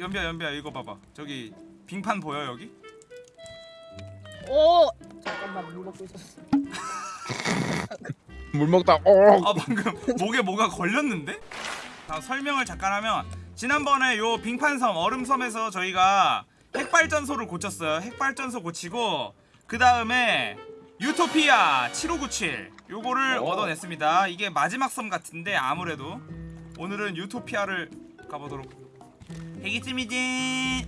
연비야 연비야 이거 봐봐 저기 빙판 보여 여기? 오 잠깐만 물 먹고 있었어. 물 먹다 어 아 방금 목에 뭐가 걸렸는데? 자, 설명을 잠깐 하면 지난번에 요 빙판섬 얼음섬에서 저희가 핵발전소를 고쳤어요 핵발전소 고치고 그 다음에 유토피아 7597 요거를 오. 얻어냈습니다 이게 마지막 섬 같은데 아무래도 오늘은 유토피아를 가보도록 해기쯤이지.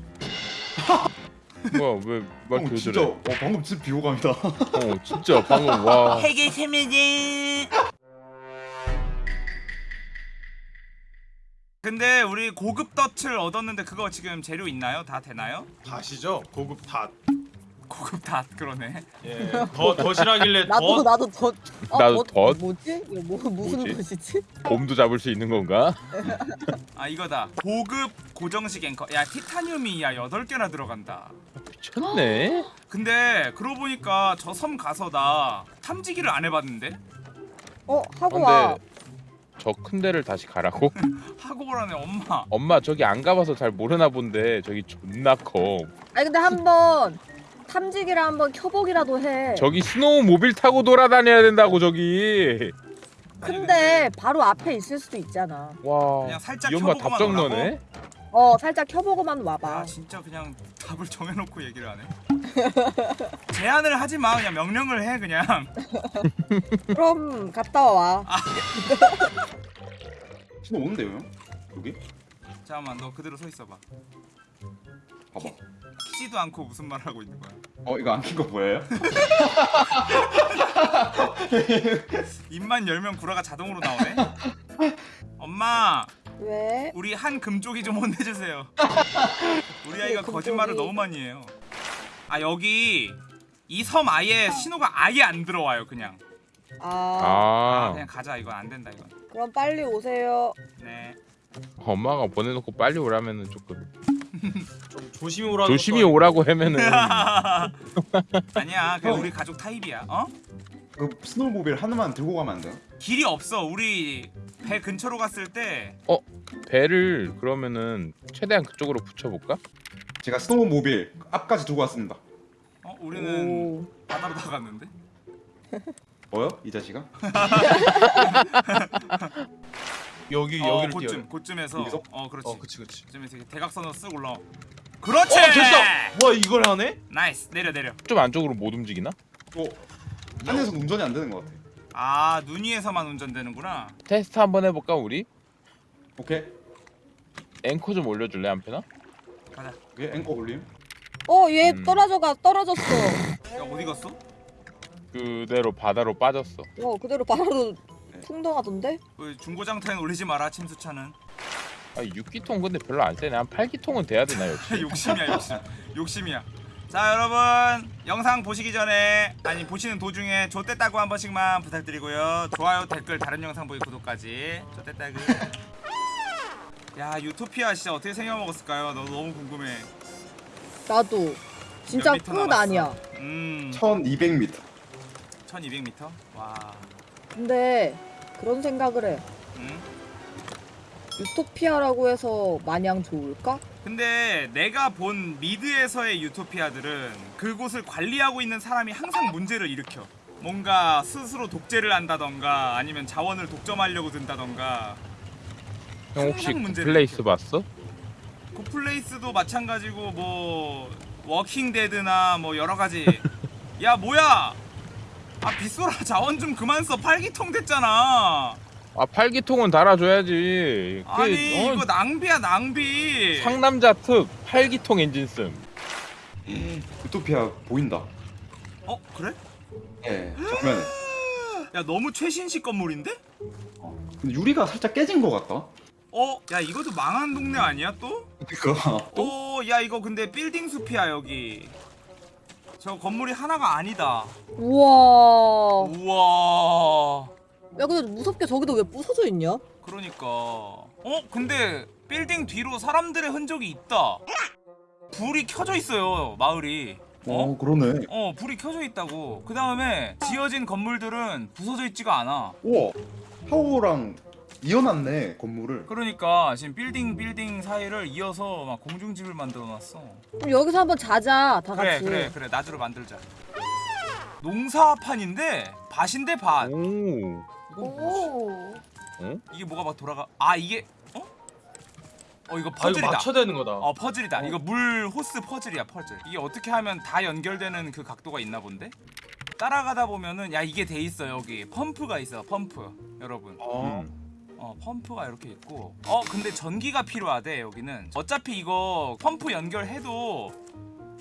뭐야 왜형 말표 진짜. 저래? 어, 방금 진짜 비호감이다. 어 진짜 방금 와. 해기쯤이지. 근데 우리 고급 덫을 얻었는데 그거 지금 재료 있나요? 다 되나요? 닷이죠? 고급 닷. 고급 닷 그러네 예. 더 덫이라길래 나도 더 나도 덧. 어, 나도 덧? 뭐지? 이거 뭐 무슨 뭐지? 덧이지? 곰도 잡을 수 있는 건가? 아 이거다 고급 고정식 앵커 야 티타늄이 야 8개나 들어간다 미쳤네 근데 그러고 보니까 저 섬 가서 나 탐지기를 안 해봤는데 어 하고 와. 근데 저큰 데를 다시 가라고? 하고 오라네 엄마 엄마 저기 안 가봐서 잘 모르나 본데 저기 존나 커 아니 근데 한번 탐지기를 한번 켜보기라도 해. 저기 스노우모빌 타고 돌아다녀야 된다고 저기 근데 바로 앞에 있을 수도 있잖아. 와 그냥 살짝 이 엄마 켜보고만 답정 오라고? 너네? 어 살짝 켜보고만 아 와봐. 진짜 그냥 답을 정해놓고 얘기를 하네 제안을 하지 마 그냥 명령을 해 그냥 그럼 갔다 와. 신호 오는데요 형? 여기? 잠깐만 너 그대로 서 있어봐 봐봐 키지도 않고 무슨 말을 하고 있는 거야 어 이거 안킨거 보여요? 입만 열면 구라가 자동으로 나오네 엄마 왜? 우리 한 금쪽이 좀 혼내주세요. 우리 아이가 금쪽이. 거짓말을 너무 많이 해요. 아 여기 이 섬 아예 신호가 아예 안 들어와요 그냥. 아, 아아 그냥 가자 이건 안 된다 이건. 그럼 빨리 오세요. 네. 엄마가 보내놓고 빨리 오라면은 조금 좀 조심히 오라는 조심히 오라고 하면은 아니야 그냥 형. 우리 가족 타입이야. 어? 그 스노우모빌 하나만 들고 가면 안 돼요? 길이 없어. 우리 배 근처로 갔을 때 배를 그러면은 최대한 그쪽으로 붙여볼까? 제가 스노우모빌 앞까지 들고 왔습니다 어 우리는 오. 바다로 나갔는데. 뭐요? 이 자식아? 여기 어 여기를 고쯤 뛰어야 고쯤에서 여기서? 어 그렇지. 어 그치 그치. 이렇게 대각선으로 쓱 올라. 그렇지. 어 됐어. 와 이걸 하네? nice 내려 내려. 좀 안쪽으로 못 움직이나? 어 안에서 운전이 안 되는 것 같아 아 눈 위에서만 운전되는구나. 테스트 한번 해 볼까 우리? 오케이 앵커 좀 올려 줄래 한 편아? 가자. 오케이 앵커 올림 어, 얘 음. 떨어져가 떨어졌어. 야 어디 갔어? 그대로 바다로 빠졌어 어, 그대로 바로 네. 풍덩하던데? 그 중고장터엔 올리지 마라 침수차는 아 6기통 근데 별로 안 세네 한 8기통은 돼야 되나 역시 욕심이야 욕심 욕심이야 자 여러분 영상 보시기 전에 아니 보시는 도중에 좆됐다고 한 번씩만 부탁드리고요 좋아요 댓글 다른 영상 보기 구독까지 좆됐다구 야 유토피아 진짜 어떻게 생겨먹었을까요? 너 너무 궁금해 나도. 진짜 몇 미터 끝 남았어? 아니야. 음 1200m 1200m? 와 근데 그런 생각을 해. 음? 유토피아라고 해서 마냥 좋을까? 근데 내가 본 미드에서의 유토피아들은 그곳을 관리하고 있는 사람이 항상 문제를 일으켜. 뭔가 스스로 독재를 한다던가 아니면 자원을 독점하려고 든다던가 형 혹시 항상 문제를 플레이스 봤어? 굿플레이스도 마찬가지고 뭐 워킹 데드나 뭐 여러 가지 야 뭐야 아 빗소라 자원 좀 그만 써 팔기통 됐잖아 아 8기통은 달아줘야지 그, 아니 어, 이거 낭비야 낭비 상남자 특 8기통 엔진 씀 유토피아 보인다 어 그래? 예 정면에 야 너무 최신식 건물인데? 어. 근데 유리가 살짝 깨진 것 같다 어? 야 이것도 망한 동네 아니야 또? 그니까 오, 야 이거 근데 빌딩 숲이야 여기. 저 건물이 하나가 아니다. 우와. 우와. 야, 근데 무섭게 저기도 왜 부서져 있냐? 그러니까. 어? 근데 빌딩 뒤로 사람들의 흔적이 있다. 불이 켜져 있어요 마을이. 어? 어 그러네 어 불이 켜져 있다고. 그 다음에 지어진 건물들은 부서져 있지가 않아. 우와 하오랑 이어놨네 건물을. 그러니까 지금 빌딩 빌딩 사이를 이어서 막 공중집을 만들어놨어. 그럼 여기서 한번 자자 다 그래 같이. 그래 그래 낮으로 만들자. 농사판인데 밭인데 밭. 오. 오. 이게 뭐가 막 돌아가? 아 이게 어? 어 이거 아 이거 퍼즐이다. 맞춰야 되는 거다. 어 퍼즐이다. 이거 물 호스 퍼즐이야 퍼즐. 이게 어떻게 하면 다 연결되는 그 각도가 있나 본데? 따라가다 보면은 야 이게 돼 있어 여기 펌프가 있어 펌프 여러분. 아, 음. 어 펌프가 이렇게 있고 어 근데 전기가 필요하대 여기는 어차피 이거 펌프 연결해도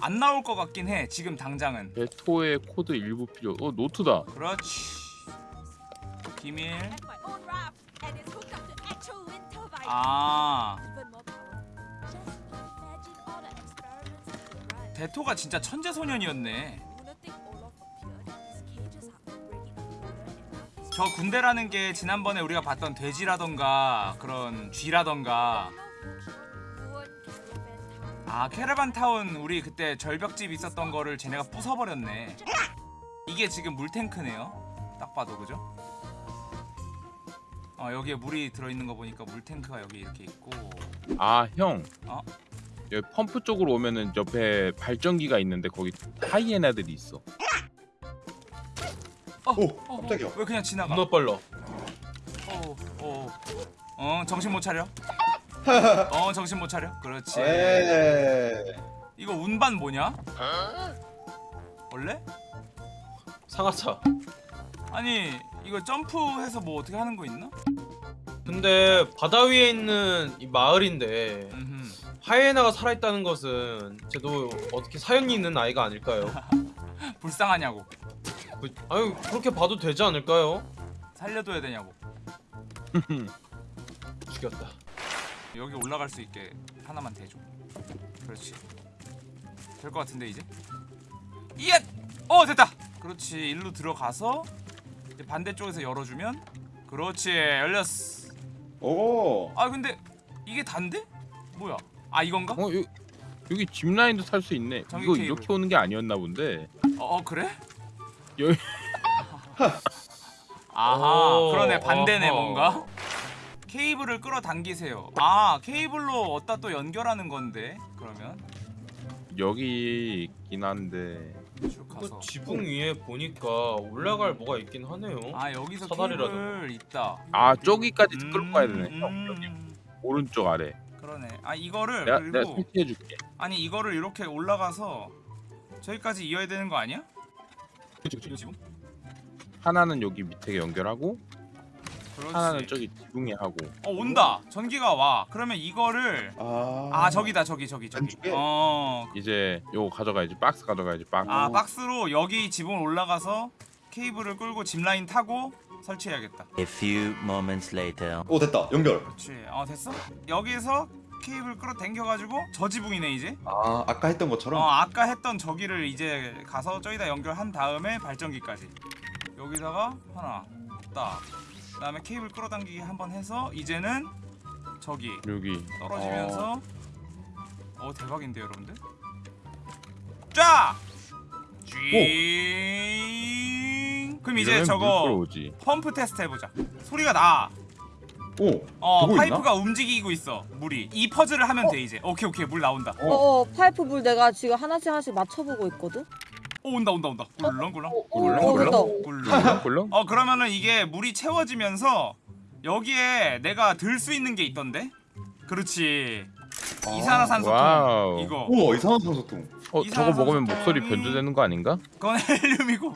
안 나올 것 같긴 해 지금 당장은 베토의 코드 일부 필요. 어 노트다. 그렇지 비밀. 아. 대토가 진짜 천재소년이었네 저 군대라는 게 지난번에 우리가 봤던 돼지라던가 그런 쥐라던가. 아 캐러반 타운 우리 그때 절벽집 있었던 거를 쟤네가 부숴버렸네 이게 지금 물탱크네요 딱 봐도 그죠? 어 여기에 물이 들어있는 거 보니까 물탱크가 여기 이렇게 있고 아 형. 어? 여기 펌프 쪽으로 오면은 옆에 발전기가 있는데 거기 하이에나들이 있어. 어, 오, 어, 어, 깜짝이야. 왜 그냥 지나가 겁나 빨라. 어, 어, 어 정신 못 차려 어 정신 못 차려 그렇지 에. 이거 운반 뭐냐? 원래? 상하차. 아니 이거 점프해서 뭐 어떻게 하는 거 있나? 근데 바다 위에 있는 이 마을인데. 하이에나가 살아있다는 것은 쟤도 어떻게 사연이 있는 아이가 아닐까요? 불쌍하냐고. 그, 아유 그렇게 봐도 되지 않을까요? 살려둬야 되냐고. 죽였다. 여기 올라갈 수 있게 하나만 대줘. 그렇지. 될 것 같은데 이제? 이야 어 됐다! 그렇지. 일로 들어가서 반대쪽에서 열어주면? 그렇지. 열렸어 오. 아 근데 이게 단데 뭐야 아 이건가 어 여, 여기 짚 라인도 탈 수 있네. 이거 케이블. 이렇게 오는 게 아니었나 본데. 어, 어 그래 여기 아하 오, 그러네 반대네 어허. 뭔가 케이블을 끌어당기세요 아 케이블로 어디다 또 연결하는 건데 그러면 여기 있긴 한데. 쭉그 가서 지붕 위에 보니까 올라갈 뭐가 있긴 하네요. 아 여기서. 케이블 있다 아 저기까지 끌고 가야 되네. 음, 형 여기 음, 오른쪽 아래. 그러네 아 이거를 내가 내가 그리고 설치해줄게. 아니 이거를 이렇게 올라가서 저기까지 이어야 되는 거 아니야? 지금? 하나는 여기 밑에 연결하고 그렇지 하나는 저기 지붕에 하고. 어 온다 전기가 와 그러면 이거를 아. 아 저기다 저기 저기 저기 안쪽에? 어 이제 요거 가져가야지. 박스 가져가야지. 박스. 아 박스로 여기 지붕 올라가서 케이블을 끌고 짚라인 타고 설치해야겠다 A few moments later. 오 됐다. 연결. 그렇지 어 됐어? 여기서 케이블 끌어 당겨가지고 저 지붕이네 이제 아 아까 했던 것처럼. 어 아까 했던 저기를 이제 가서 저기다 연결한 다음에 발전기까지 여기다가 하나 딱 그 다음에 케이블 끌어당기기 한번 해서 이제는 저기 여기. 떨어지면서 어, 대박인데 여러분들 쫙 쥐. 그럼 이제 저거 끌어오지. 펌프 테스트 해보자 소리가 나 오. 어, 파이프가 움직이고 있어 물이 이 퍼즐을 하면 돼 이제 오케이 오케이 물 나온다 어. 어, 어 파이프 물 내가 지금 하나씩 하나씩 맞춰보고 있거든. 오 온다 온다 온다 꿀렁꿀렁 어, 어, 어, 꿀렁? 어 그러면은 이게 물이 채워지면서 여기에 내가 들 수 있는 게 있던데 그렇지 이산화산소통 wow. 이거 우와 이상한 산소통. 어 저거 먹으면 이산화산소통이- 목소리 변조되는 거 아닌가? 그건 헬륨이고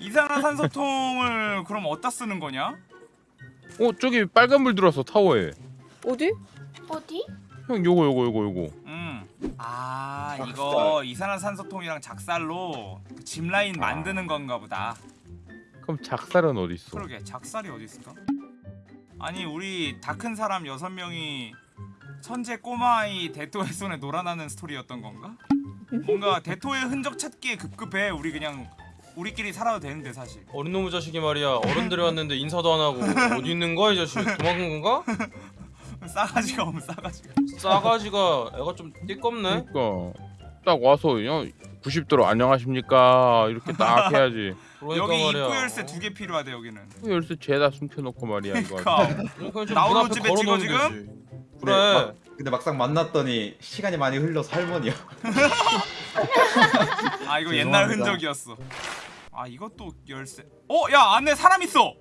이산화산소통을 그럼 어디다 쓰는 거냐? 어 저기 빨간 불 들어왔어 타워에. 어디? 어디? 형 요거 요거 요거 요거. 음. 아 작살. 이거 이산화산소통이랑 작살로 그 짚라인 만드는 건가 보다 그럼 작살은 어디 있어? 그러게 작살이 어디 있을까? 아니 우리 다 큰 사람 여섯 명이 천재 꼬마아이 대토의 손에 놀아나는 스토리였던 건가? 뭔가 대토의 흔적 찾기에 급급해 우리 그냥 우리끼리 살아도 되는데 사실 어린 놈의 자식이 말이야 어른들이 왔는데 인사도 안 하고 어디 있는 거야 이 자식 도망간 건가? 싸가지가 없어 싸가지가 싸가지가 애가 좀 띠껍네. 그러니까 딱 와서 야 90도로 안녕하십니까 이렇게 딱 해야지. 그러니까 여기 말이야. 입구 열쇠 두 개 필요하대 여기는 그 열쇠 죄다 숨겨놓고 말이야 이거. 그러니까 좀 나오는 집에 찍어, 지금? 그래. 막, 근데 막상 만났더니 시간이 많이 흘러서 할머니야. 아 이거 옛날. 흔적이었어 아 이것도 열쇠 어? 야 안에 사람 있어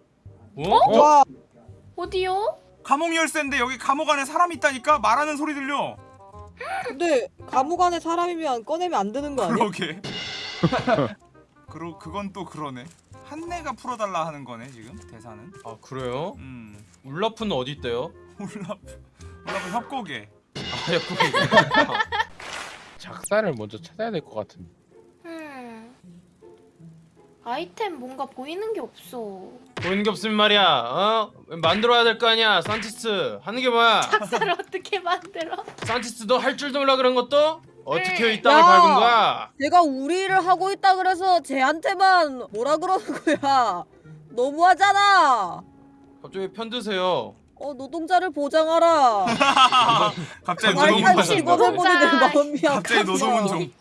어? 와 어디요? 감옥 열쇠인데 여기 감옥 안에 사람 있다니까 말하는 소리 들려 근데 감옥 안에 사람이면 꺼내면 안 되는 거 아니야? 그러게 그러, 그건 또 그러네 한내가 풀어달라 하는 거네 지금 대사는 아 그래요? 음 울라프는 어디 있대요? 올라프 올라프 협곡에 아 옆에 작사를 먼저 찾아야 될 것 같은데. 음. 아이템 뭔가 보이는 게 없어. 보이는 게 없으면 말이야. 어? 만들어야 될 거 아니야. 산티스 하는 게 뭐야? 학사를 어떻게 만들어? 산티스 너 할 줄도 몰라 그런 것도? 어떻게 이 야! 땅을 밟은 거야? 제가 우리를 하고 있다 그래서 쟤한테만 뭐라 그러는 거야? 너무하잖아. 갑자기 편드세요. 어 노동자를 보장하라. 갑자기 노동자. 마음이 갑자기 아파서. 노동운 종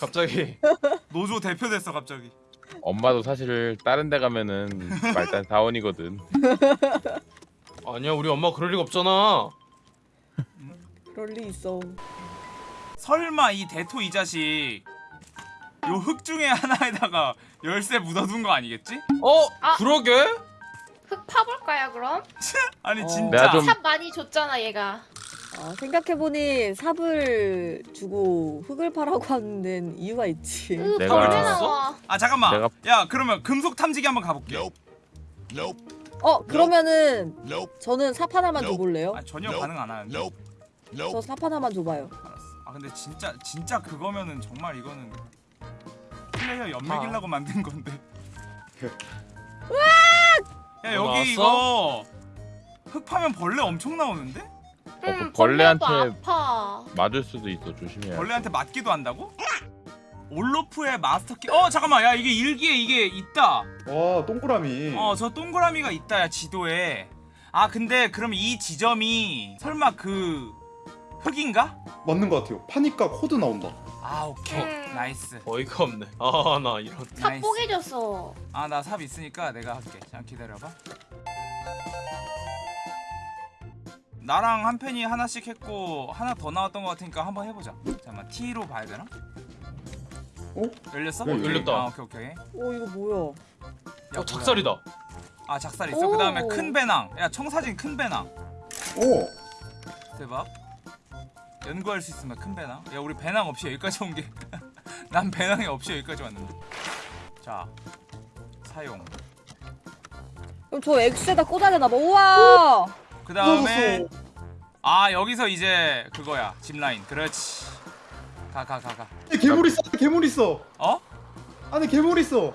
갑자기 노조 대표 됐어 갑자기 엄마도 사실 다른 데 가면은 말단 사원이거든. 아니야 우리 엄마 그럴 리가 없잖아. 그럴 리 있어. 설마 이 대토 이 자식 요 흙 중에 하나에다가 열쇠 묻어둔 거 아니겠지? 어? 아. 그러게? 흙 파볼까요 그럼? 아니 어. 진짜 내가 좀- 삽 많이 줬잖아 얘가. 아, 생각해보니 삽을 주고 흙을 파라고 하는 데는 이유가 있지. 으 내가- 벌레 나와. 아 잠깐만. 내가- 야 그러면 금속 탐지기 한번 가볼게. 어 그러면은 저는 삽 하나만 줘볼래요? 아 전혀 반응 안 하는데? 저삽 하나만 줘봐요. 알았어. 아 근데 진짜 진짜 그거면은 정말 이거는 플레이어 연맥이려고 만든 건데. 야 뭐 여기 이거 흙 파면 벌레 엄청 나오는데? 그 음, 벌레한테- 아파. 맞을 수도 있어 조심해야. 벌레한테 맞기도 한다고? 올로프의 마스터키 어 잠깐만 야 이게 일기에 이게 있다 와 동그라미. 어 저 동그라미가 있다 야 지도에 아 근데 그럼 이 지점이 설마 그 흙인가? 맞는 것 같아요. 파니까 코드 나온다. 아 오케이 음. nice 어이가 없네. 아 나 이런. 삽. 뽀개졌어. 아 나 삽 있으니까 내가 할게 잠깐 기다려봐 나랑 한 팬이 하나씩 했고 하나 더 나왔던 것 같으니까 한번 해보자 잠깐만 T로 봐야 되나? 어? 열렸어? 네, 열렸다. 아 오케이 오케이 오 이거 뭐야? 야, 어 작살이다. 뭐야. 아 작살 있어 오. 그 다음에 큰 배낭 야 청사진 큰 배낭 오. 대박 연구할 수 있으면 큰 배낭 야 우리 배낭 없이 여기까지 온 게 난 배낭이 없이 여기까지 왔는데 자 사용 그럼 저 X에다 꽂아야 되나 봐. 우와. 그 다음에 아 여기서 이제 그거야 짚라인 그렇지 가 가 가가 안에 괴물 있어. 괴물 있어. 어? 안에 괴물 있어.